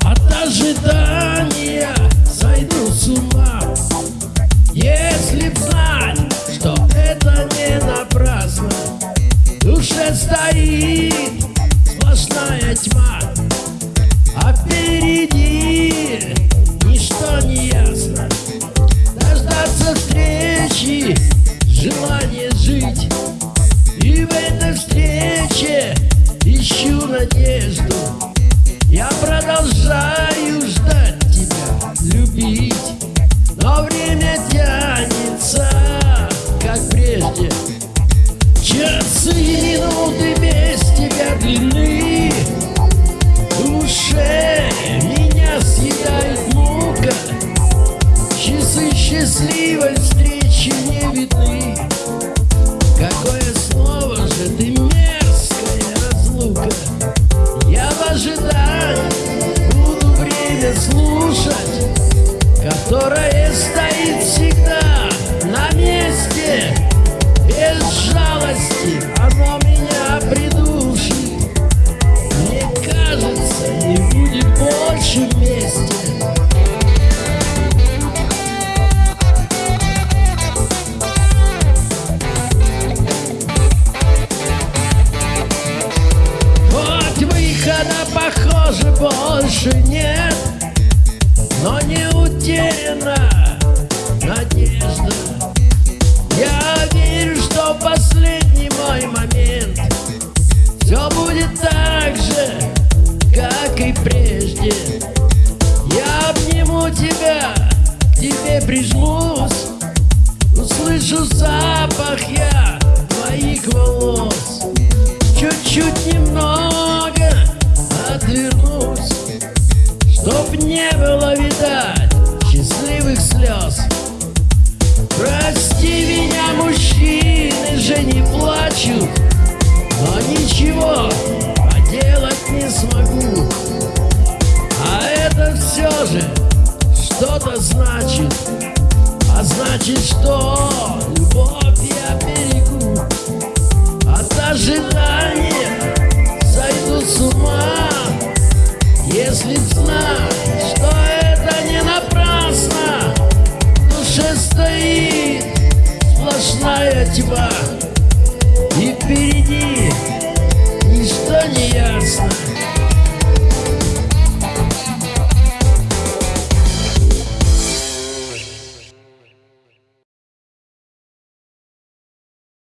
От ожидания продолжаю ждать тебя, любить. Но время тянется, как прежде. Часы и минуты без тебя длинны душе меня съедает мука. Часы счастливой встречи не видны. Какое слово же ты мерзкая разлука. Я в ожидании слушать Которое стоит всегда на месте. Без жалости оно меня придушит. Мне кажется, не будет больше вместе. Выхода, похоже, больше нет Но не утеряна надежда. Я верю, что последний мой момент. Все будет так же, как и прежде. Я обниму тебя, к тебе прижмусь. Услышу запах я твоих волос. Чуть-чуть немного не было видать счастливых слез. Прости меня, мужчины же не плачут Но ничего поделать не смогу. А это все же что-то значит А значит, что третьего